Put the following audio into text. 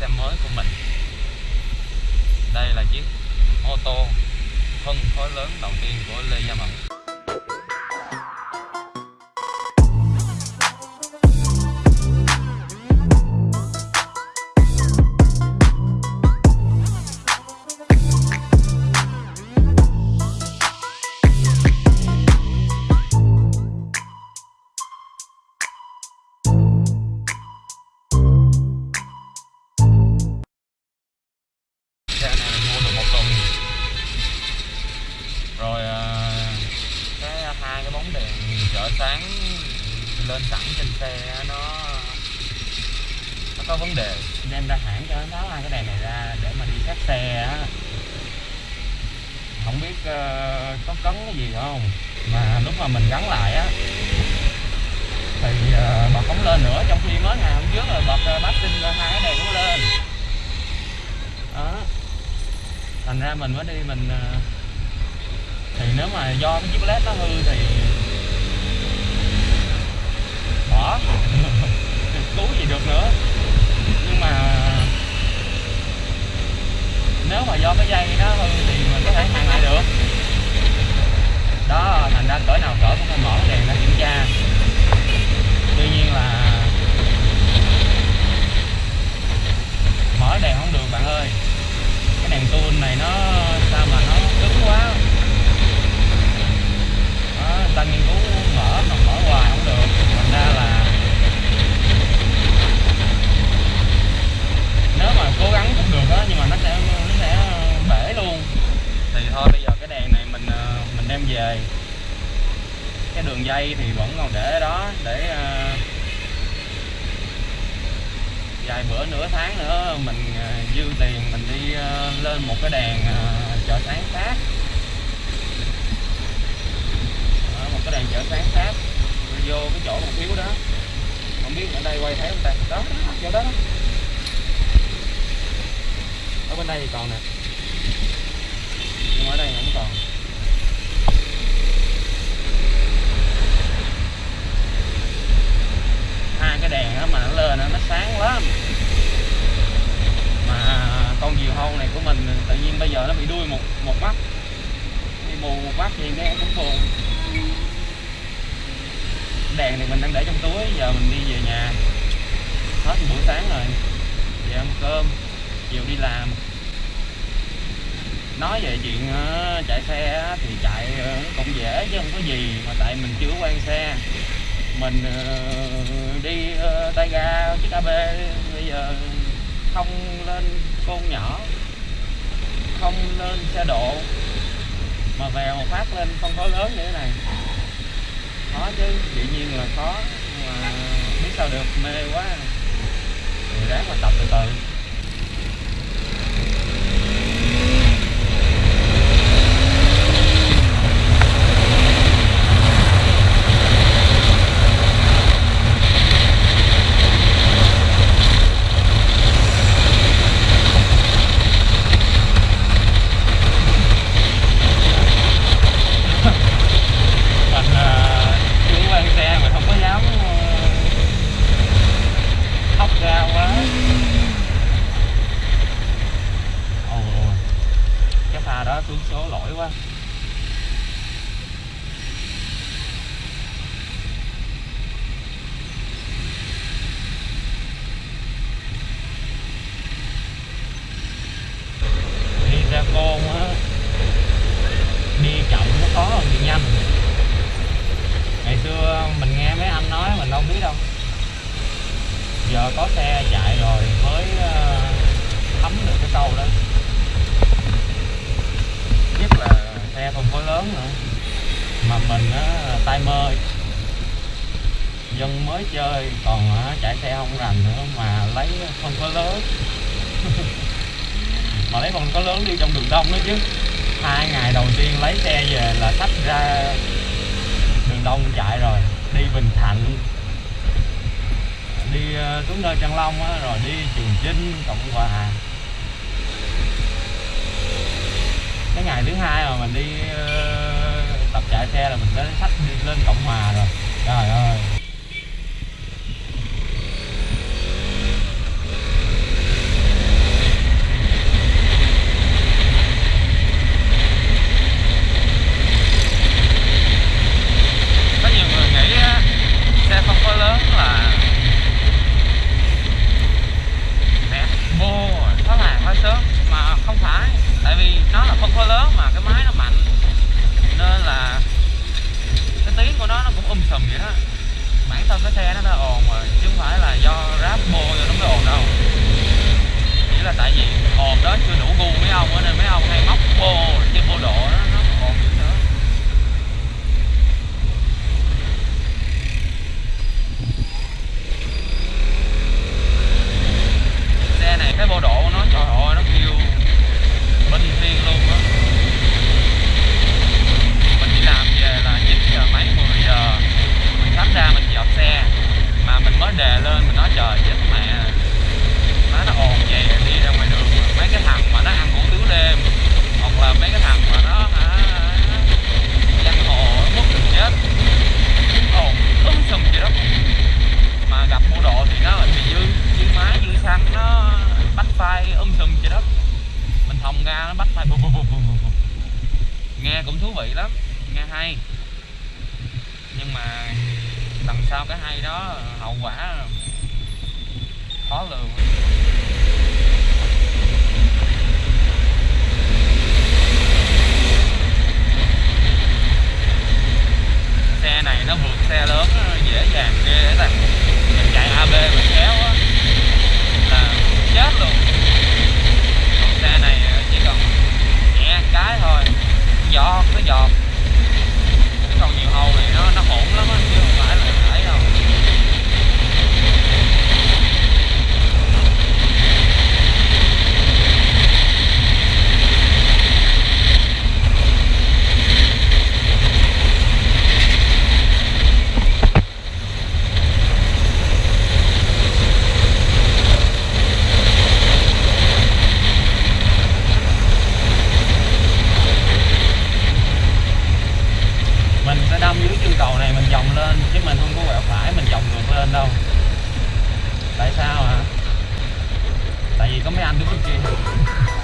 xe mới của mình. Đây là chiếc ô tô phân khối lớn đầu tiên của Lê Gia Mẫn chợ sáng lên sẵn trên xe nó nó có vấn đề. Đem ra hãng cho nó tháo hai cái đèn này ra để mà đi sát xe á. Không biết uh, có cấn cái gì không? Mà lúc mà mình gắn lại á thì uh, bật không lên nữa. Trong khi mới ngày hôm trước rồi bật ờ, uh, bát sinh hai cái đèn cũng lên. Đó. Thành ra mình mới đi mình uh, thì nếu mà do cái chiếc led nó hư thì bỏ cứu gì được nữa nhưng mà nếu mà do cái dây nó hư thì mình có thể hàn lại được đó thành ra cỡ nào cỡ cũng phải mở cái đèn ra kiểm tra tuy nhiên là mở đèn không được bạn ơi cái đèn tuôn này nó sao mà nó cứng quá đó, người ta nghiên cứu mở mà mở hoài không được thành ra là nếu mà cố gắng cũng được á nhưng mà nó sẽ nó sẽ bể luôn thì thôi bây giờ cái đèn này mình ờ, mình đem về cái đường dây thì vẫn còn để đó để ờ, vài bữa nửa tháng nữa mình ờ, dư tiền mình đi ờ, lên một cái đèn ờ, chợ sáng khác Đó, một cái đèn chợ sáng khác vô cái chỗ một thiếu đó. Không biết ở đây quay thấy không ta? Đó đó, chỗ đó, đó. ở bên đây thì còn nè. Nhưng mà ở đây không còn. Mà nó lên nó sáng lắm. Mà con diều hâu này của mình tự nhiên bây giờ nó bị đuôi một một mắt đi mù một mắt thì nghe cũng buồn. Đèn thì mình đang để trong túi, giờ mình đi về nhà. Hết buổi sáng rồi. Về ăn cơm chiều đi làm. Nói về chuyện ờ, chạy xe thì chạy ờ, cũng dễ chứ không có gì mà tại mình chưa quen xe mình ờ, đi ờ, tay ga chiếc AB bây giờ không lên côn nhỏ, không lên xe độ, mà vèo một phát lên không có lớn như thế này. Khó chứ, dĩ nhiên là khó, mà biết sao được, mê quá. Ráng mà tập từ từ mình ờ, chưa quen xe mà không có dám ờ, hóc ra quá ôi ôi cái pha đó xuống số lỗi quá đi ra côn á đi chậm nó khó hơn đi nhanh ngày xưa mình nghe mấy anh nói mình đâu biết đâu. Giờ có xe chạy rồi mới ờ, thấm được cái câu đó. Nhất là xe không có lớn nữa. Mà mình á, tay mơ dân mới chơi, còn ờ, chạy xe không rành nữa mà lấy không có lớn. Mà lấy không có lớn đi trong đường đông nữa chứ. Hai ngày đầu tiên lấy xe về là sách ra đường đông chạy rồi, đi bình thạnh. Ờ, xuống nơi trăng long á, rồi đi trường chinh cộng hòa cái ngày thứ hai mà mình đi ờ, tập chạy xe là mình đã sách đi lên cộng hòa rồi. Trời ơi. Xe nó đã ồn rồi, chứ không phải là do ráp mô rồi nó mới ồn đâu. Chỉ là tại vì ồn đó chưa đủ gu mấy ông nên mấy ông hay móc bô, chứ bô độ đó nó ồn dữ nữa xe này cái bô độ nó trời ơi nó kêu bên thiên luôn á mình đi làm về là 9 giờ mấy 10 giờ mình sắp ra mình dọn xe mà mình mới đề lên mình nói trời chết mẹ má nó ồn vậy đi ra ngoài đường mà mấy cái thằng mà nó ăn hủ tiếu đêm hoặc là mấy cái thằng mà nó hả giang hồ nó mất được chết ồn um sùm vậy đó mà gặp bộ độ thì nó bị dư dư máy dư xăng nó bắt phai um sùm vậy đó mình thòng ra nó bắt phải nghe cũng thú vị lắm, nghe hay. Nhưng mà đằng sau cái hay đó, hậu quả khó lường. Xe này nó vượt xe lớn, dễ dàng ghê á cantik sih